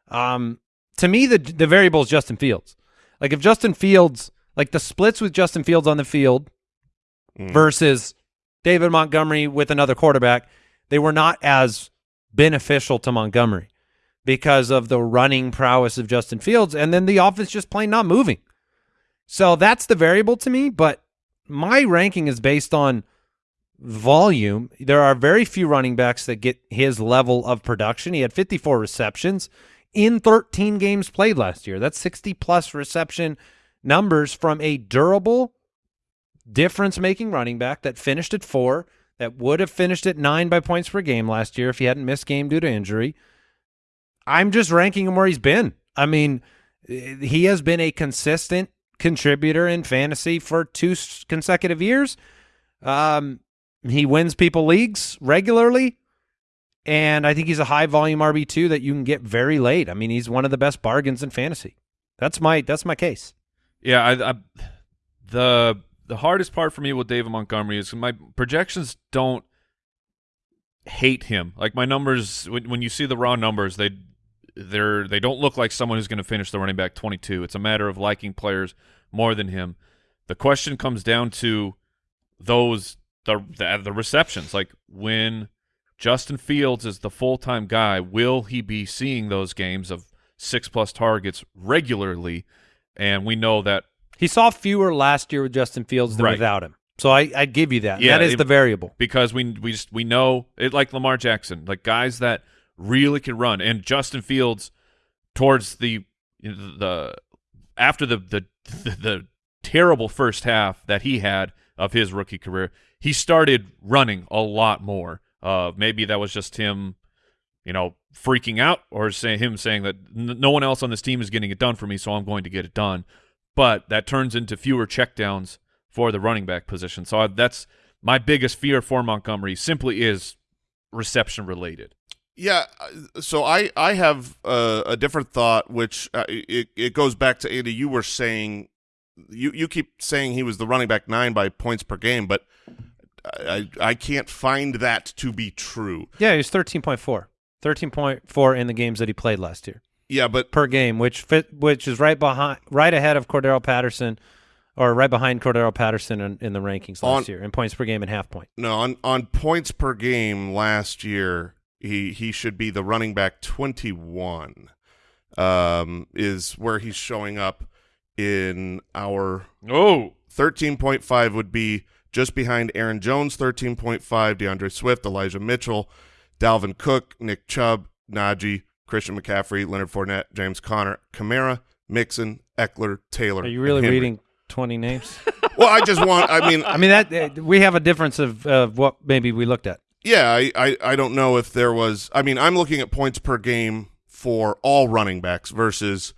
Um, to me, the the variable is Justin Fields. Like if Justin Fields, like the splits with Justin Fields on the field versus David Montgomery with another quarterback, they were not as beneficial to Montgomery because of the running prowess of Justin Fields, and then the offense just plain not moving. So that's the variable to me, but my ranking is based on volume. There are very few running backs that get his level of production. He had 54 receptions in 13 games played last year. That's 60 plus reception numbers from a durable difference making running back that finished at four, that would have finished at nine by points per game last year if he hadn't missed game due to injury. I'm just ranking him where he's been. I mean, he has been a consistent contributor in fantasy for two consecutive years. Um, he wins people leagues regularly, and I think he's a high volume RB two that you can get very late. I mean, he's one of the best bargains in fantasy. That's my that's my case. Yeah, I, I, the the hardest part for me with David Montgomery is my projections don't hate him. Like my numbers, when, when you see the raw numbers, they they're they don't look like someone who's going to finish the running back 22. It's a matter of liking players more than him. The question comes down to those the the, the receptions. Like when Justin Fields is the full time guy, will he be seeing those games of six plus targets regularly? And we know that He saw fewer last year with Justin Fields than Right. without him. So I, I give you that. Yeah, that is it- the variable. because we we just we know it like Lamar Jackson, like guys that really can run, and Justin Fields towards the the after the the the, the terrible first half that he had of his rookie career, he started running a lot more. Uh, maybe that was just him, you know, freaking out, or say him saying that n- no one else on this team is getting it done for me, so I'm going to get it done. But that turns into fewer checkdowns for the running back position. So I, that's my biggest fear for Montgomery. Simply is reception related. Yeah, uh, so I I have uh, a different thought, which uh, it it goes back to Andy. You were saying you you keep saying he was the running back nine by points per game, but I I can't find that to be true. Yeah, he was 13.4. 13.4 in the games that he played last year Yeah, but per game, which fit, which is right behind, right ahead of Cordarrelle Patterson, or right behind Cordarrelle Patterson in, in the rankings last On- year in points per game and half point. no on on points per game last year he he should be the running back twenty one. Um, is where he's showing up in our Oh, 13.5 would be just behind Aaron Jones, 13.5, D'Andre Swift, Elijah Mitchell, Dalvin Cook, Nick Chubb, Najee, Christian McCaffrey, Leonard Fournette, James Conner, Kamara, Mixon, Ekeler, Taylor. Are you really reading 20 names? Well, I just want, I mean, I mean that uh, we have a difference of of what maybe we looked at. yeah, I, I, I don't know if there was, I mean, I'm looking at points per game for all running backs versus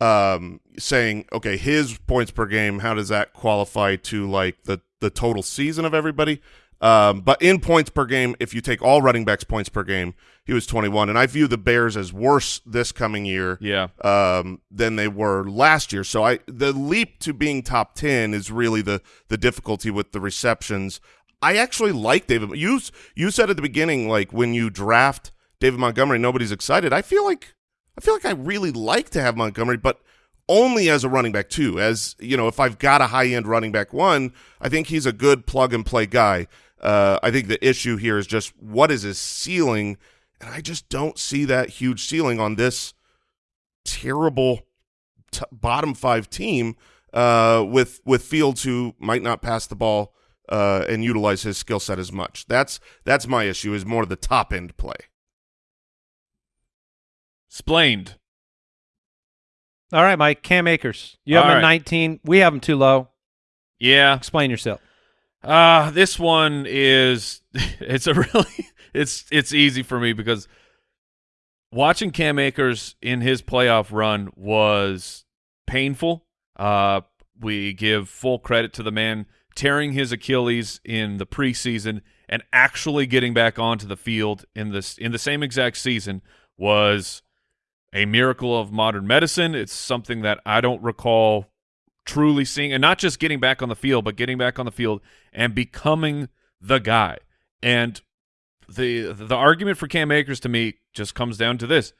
um, saying, okay, his points per game, how does that qualify to like the, the total season of everybody? Um, but in points per game, if you take all running backs' points per game, he was 21. And I view the Bears as worse this coming year yeah. um, than they were last year. So I the leap to being top ten is really the the difficulty with the receptions. I actually like David. You you said at the beginning, like when you draft David Montgomery, nobody's excited. I feel like I feel like I really like to have Montgomery, but only as a running back too. As you know, if I've got a high end running back one, I think he's a good plug and play guy. Uh, I think the issue here is just what is his ceiling, and I just don't see that huge ceiling on this terrible t- bottom five team uh, with with Fields who might not pass the ball uh, and utilize his skill set as much. That's that's my issue. Is more the top end play. Splained. All right, Mike. Cam Akers. You have All him at right. 19. We have him too low. Yeah. Explain yourself. Uh this one is it's a really it's it's easy for me because watching Cam Akers in his playoff run was painful. Uh we give full credit to the man tearing his Achilles in the preseason and actually getting back onto the field in this in the same exact season was a miracle of modern medicine. It's something that I don't recall truly seeing, and not just getting back on the field, but getting back on the field and becoming the guy. And the the argument for Cam Akers to me just comes down to this: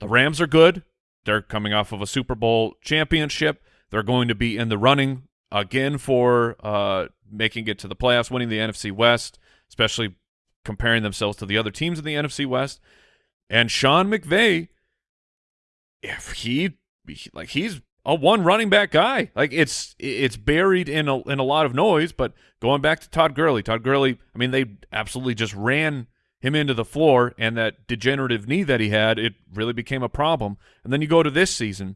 the Rams are good. They're coming off of a Super Bowl championship. They're going to be in the running again for uh, making it to the playoffs, winning the NFC West, especially comparing themselves to the other teams in the NFC West. And Sean McVay, if he like he's a one running back guy. Like it's it's buried in a in a lot of noise, but going back to Todd Gurley, Todd Gurley, I mean they absolutely just ran him into the floor and that degenerative knee that he had, it really became a problem. And then you go to this season,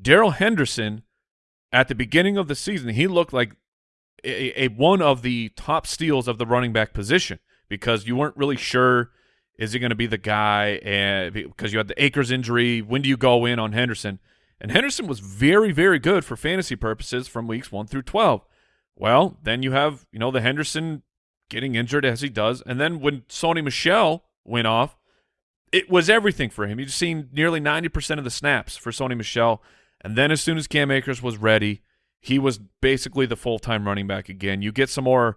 Darrell Henderson at the beginning of the season, he looked like a, a one of the top steals of the running back position because you weren't really sure is he going to be the guy and because you had the Akers injury, when do you go in on Henderson? And Henderson was very, very good for fantasy purposes from weeks 1 through 12. Well, then you have, you know, the Henderson getting injured as he does. And then when Sony Michel went off, it was everything for him. You've seen nearly 90% of the snaps for Sony Michel. And then as soon as Cam Akers was ready, he was basically the full-time running back again. You get some more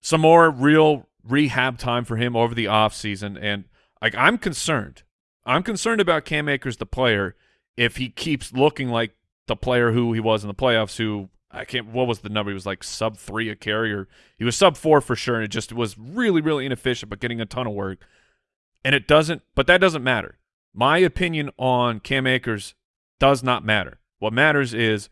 some more real rehab time for him over the offseason. And like I'm concerned. I'm concerned about Cam Akers, the player, if he keeps looking like the player who he was in the playoffs, who I can't what was the number? He was like sub three a carrier. He was sub four for sure, and it just was really, really inefficient, but getting a ton of work. And it doesn't but that doesn't matter. My opinion on Cam Akers does not matter. What matters is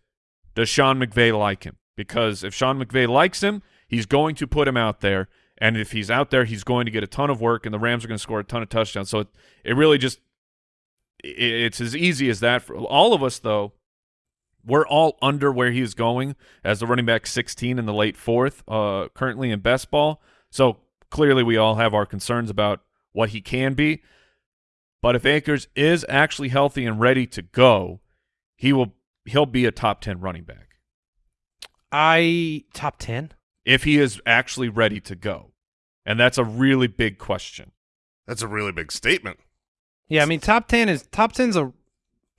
does Sean McVay like him? Because if Sean McVay likes him, he's going to put him out there. And if he's out there, he's going to get a ton of work, and the Rams are going to score a ton of touchdowns. So it, it really just it's as easy as that. For all of us, though, we're all under where he's going as the running back 16 in the late fourth, uh, currently in best ball. So clearly, we all have our concerns about what he can be. But if Akers is actually healthy and ready to go, he will he'll be a top 10 running back I top ten. if he is actually ready to go. And that's a really big question. That's a really big statement. Yeah, I mean top ten is top ten's a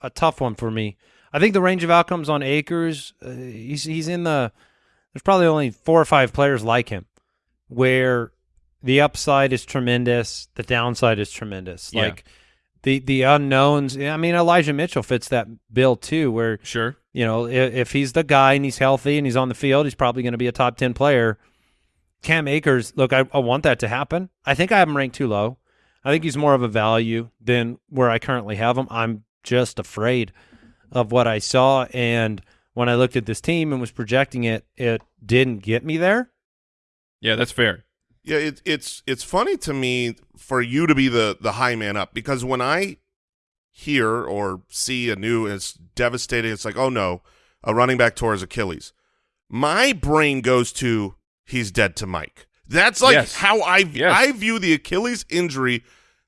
a tough one for me. I think the range of outcomes on Akers, uh, he's he's in the. There's probably only four or five players like him, where the upside is tremendous, the downside is tremendous. Yeah. Like the the unknowns. I mean, Elijah Mitchell fits that bill too, where Sure. you know if, if he's the guy and he's healthy and he's on the field, he's probably going to be a top ten player. Cam Akers, look, I, I want that to happen. I think I have him ranked too low. I think he's more of a value than where I currently have him. I'm just afraid of what I saw, and when I looked at this team and was projecting it, it didn't get me there. Yeah, that's fair. Yeah, it, it's it's funny to me for you to be the the high man up because when I hear or see a new it's devastating. It's like, oh no, a running back tore his Achilles. My brain goes to he's dead to Mike. That's like Yes. how I Yes. I view the Achilles injury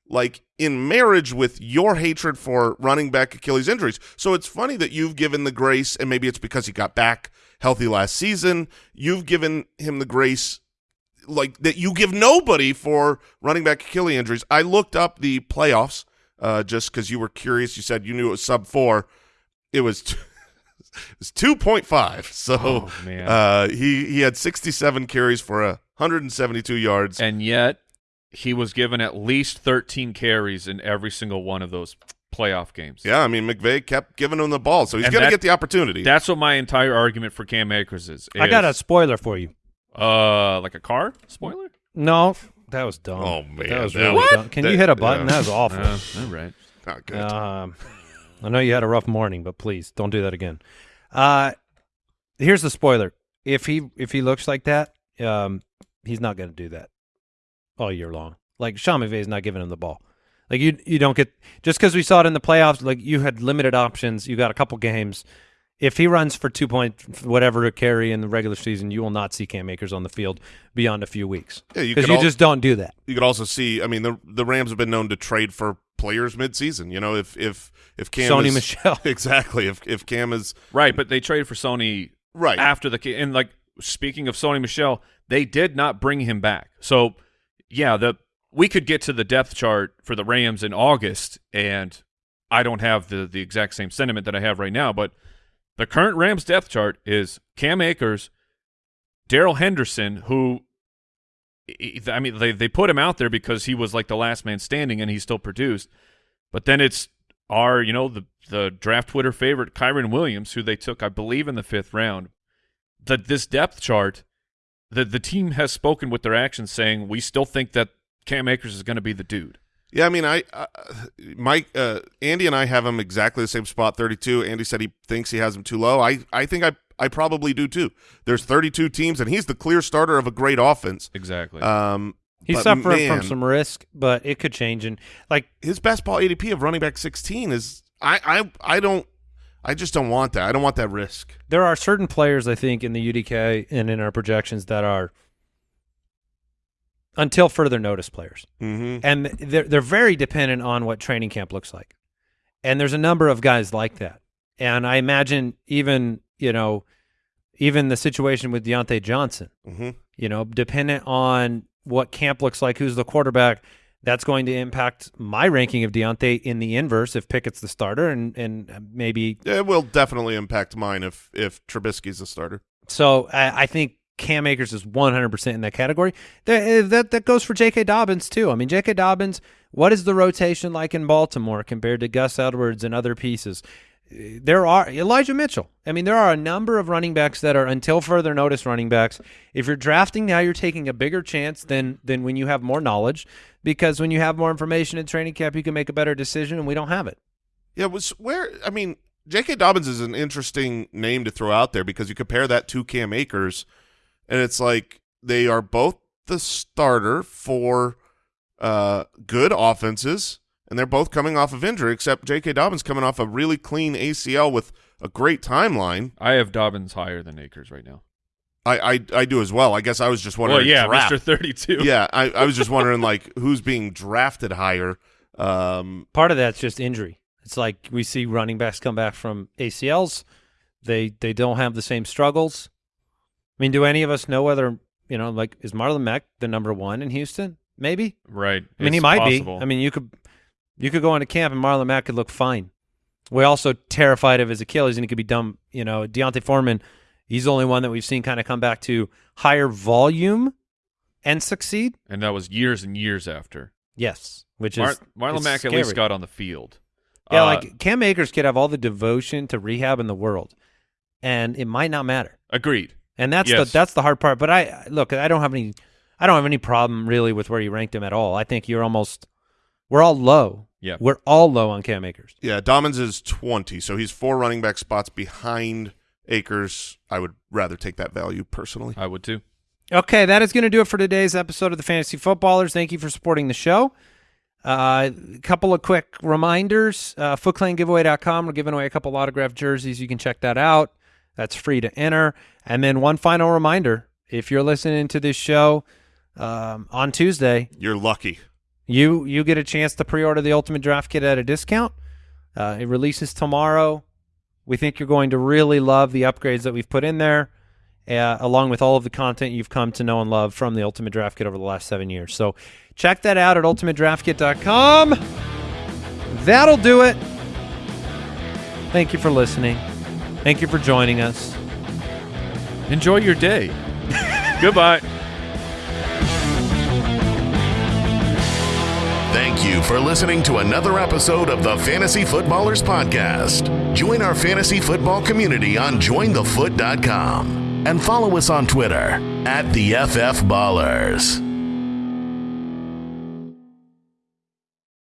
like in marriage with your hatred for running back Achilles injuries. So it's funny that you've given the grace, and maybe it's because he got back healthy last season. You've given him the grace like that you give nobody for running back Achilles injuries. I looked up the playoffs uh, just because you were curious. You said you knew it was sub four. It was t- it was two point five. So Oh, uh, he he had sixty seven carries for a hundred and seventy two yards. And yet, he was given at least 13 carries in every single one of those playoff games. yeah, I mean McVay kept giving him the ball, so he's gonna get the opportunity. That's what my entire argument for Cam Akers is. I got a spoiler for you. uh like a car spoiler. No, that was dumb. Oh, man, that was that really was- dumb. Can you hit a button? yeah. That was awful. Uh, all right. Not good. Um, I know you had a rough morning, but please don't do that again. Uh, here's the spoiler: if he if he looks like that, um, he's not going to do that all year long. Like Sean McVay is not giving him the ball. Like you you don't get just because we saw it in the playoffs. Like you had limited options. You got a couple games. If he runs for two point whatever to carry in the regular season, you will not see Cam Akers on the field beyond a few weeks Yeah, you because could you al- just don't do that. you could also see. I mean, the the Rams have been known to trade for players midseason. You know, if if if Cam Sony is, Michel. exactly if if Cam is Right, but they traded for Sony right after the ca- and like speaking of Sony Michel, they did not bring him back. So yeah, the we could get to the depth chart for the Rams in August, and I don't have the the exact same sentiment that I have right now, but the current Rams depth chart is Cam Akers, Darrell Henderson, who I mean they they put him out there because he was like the last man standing and he still produced. But then it's our, you know, the the draft Twitter favorite Kyren Williams, who they took, I believe, in the fifth round. That this depth chart, the the team has spoken with their actions, saying we still think that Cam Akers is going to be the dude. Yeah, I mean, I, uh, Mike, uh, Andy, and I have him exactly the same spot, thirty-two. Andy said he thinks he has him too low. I, I think I, I probably do too. There's thirty-two teams, and he's the clear starter of a great offense. Exactly. Um, He's suffering man, from some risk, but it could change. And like his best ball ADP of running back sixteen is. I, I, I don't. I just don't want that. I don't want that risk. there are certain players I think in the UDK and in our projections that are until further notice players, Mm-hmm. and they're they're very dependent on what training camp looks like. And there's a number of guys like that. and I imagine even you know, even the situation with Diontae Johnson. hmm You know, dependent on what camp looks like, who's the quarterback, that's going to impact my ranking of Diontae in the inverse if Pickett's the starter, and and maybe It will definitely impact mine if if Trubisky's the starter. So I, I think Cam Akers is 100% in that category. That, eh, that that goes for J.K. Dobbins too. I mean, J.K. Dobbins. What is the rotation like in Baltimore compared to Gus Edwards and other pieces? There are Elijah Mitchell. I mean, there are a number of running backs that are until further notice running backs. If you're drafting now, you're taking a bigger chance than than when you have more knowledge, because when you have more information in training camp, you can make a better decision, and we don't have it. Yeah, was where I mean, J.K. Dobbins is an interesting name to throw out there because you compare that to Cam Akers, and it's like they are both the starter for uh, good offenses, and they're both coming off of injury. Except J.K. Dobbins coming off a really clean ACL with a great timeline. I have Dobbins higher than Akers right now. I I, I do as well. I guess I was just wondering. Well, yeah, draft. Mr. 32. yeah, I, I was just wondering like who's being drafted higher. Um, Part of that's just injury. It's like we see running backs come back from ACLs. They they don't have the same struggles. I mean, do any of us know whether you know, like, is Marlon Mack the number one in Houston? Maybe. Right. I mean, he might possible. be. I mean, you could you could go into camp and Marlon Mack could look fine. We're also terrified of his Achilles, and he could be dumb. You know, D'Onta Foreman. He's the only one that we've seen kind of come back to higher volume and succeed. and that was years and years after. Yes, which Mar- is Marlon Mack at least got on the field. Yeah, Uh, like Cam Akers could have all the devotion to rehab in the world, and it might not matter. agreed. And that's Yes. the that's the hard part. But I look, I don't have any, I don't have any problem really with where you ranked him at all. I think you're almost, we're all low. Yeah. we're all low on Cam Akers. Yeah, Dobbins is 20, so he's four running back spots behind Akers. I would rather take that value personally. I would too. Okay, that is going to do it for today's episode of the Fantasy Footballers. Thank you for supporting the show. A couple of quick reminders. Uh, FootClanGiveaway.com. We're giving away a couple autographed jerseys. You can check that out. That's free to enter. And then one final reminder. If you're listening to this show um, on Tuesday, You're lucky. You you get a chance to pre-order the Ultimate Draft Kit at a discount. Uh, it releases tomorrow. We think you're going to really love the upgrades that we've put in there, uh, along with all of the content you've come to know and love from the Ultimate Draft Kit over the last seven years. So check that out at ultimatedraftkit.com. That'll do it. Thank you for listening. Thank you for joining us. Enjoy your day. Goodbye. Thank you for listening to another episode of the Fantasy Footballers Podcast. Join our fantasy football community on jointhefoot.com and follow us on Twitter at the FF Ballers.